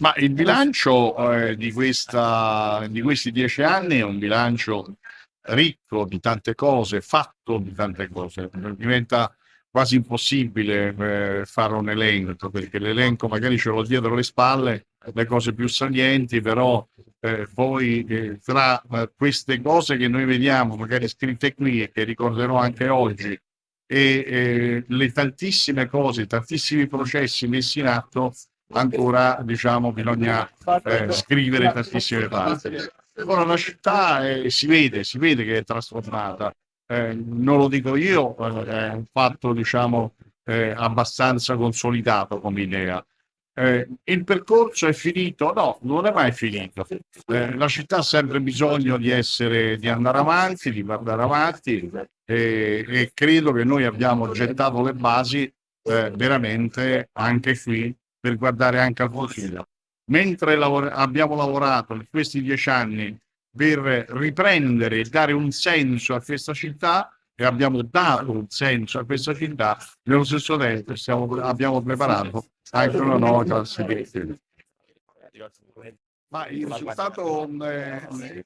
Ma il bilancio eh, di, questa, di questi dieci anni è un bilancio ricco di tante cose, fatto di tante cose. Diventa quasi impossibile eh, fare un elenco, perché l'elenco magari ce l'ho dietro le spalle, le cose più salienti, però eh, poi eh, tra eh, queste cose che noi vediamo, magari scritte qui e che ricorderò anche oggi, e eh, le tantissime cose, tantissimi processi messi in atto, ancora diciamo bisogna eh, scrivere tantissime parti. Ora la città eh, si vede, si vede che è trasformata, eh, non lo dico io, eh, è un fatto diciamo eh, abbastanza consolidato come idea. Eh, il percorso è finito? No, non è mai finito. la città ha sempre bisogno di, essere, di andare avanti, di guardare avanti e credo che noi abbiamo gettato le basi veramente anche qui per guardare anche al futuro. Mentre lavora abbiamo lavorato in questi dieci anni per riprendere e dare un senso a questa città e abbiamo dato un senso a questa città, nello stesso tempo stiamo, abbiamo preparato anche una nuova di Ma il risultato, eh,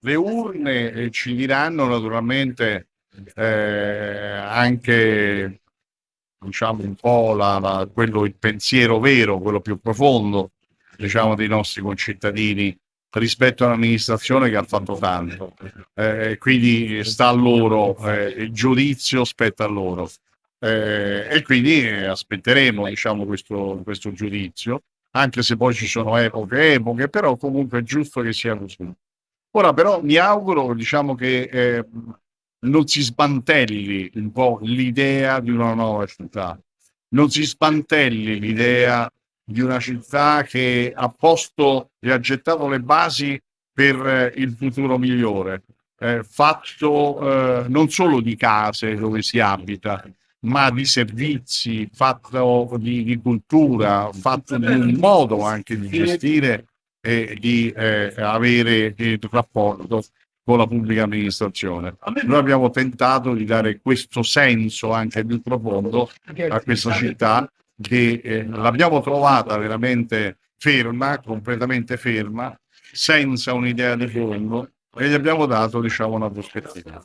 le urne ci diranno naturalmente eh, anche diciamo un po' la, la, quello, il pensiero vero, quello più profondo, diciamo, dei nostri concittadini rispetto all'amministrazione che ha fatto tanto. Eh, quindi sta a loro, eh, il giudizio spetta a loro. Eh, e quindi aspetteremo diciamo, questo, questo giudizio, anche se poi ci sono epoche epoche, però comunque è giusto che sia così. Ora però mi auguro diciamo, che eh, non si smantelli un po' l'idea di una nuova città, non si smantelli l'idea di una città che ha posto e ha gettato le basi per eh, il futuro migliore, eh, fatto eh, non solo di case dove si abita, ma di servizi, fatto di, di cultura, fatto di un modo anche di gestire e di eh, avere il rapporto con la pubblica amministrazione. Noi abbiamo tentato di dare questo senso anche più profondo a questa città che eh, l'abbiamo trovata veramente ferma, completamente ferma, senza un'idea di fondo e gli abbiamo dato diciamo una prospettiva.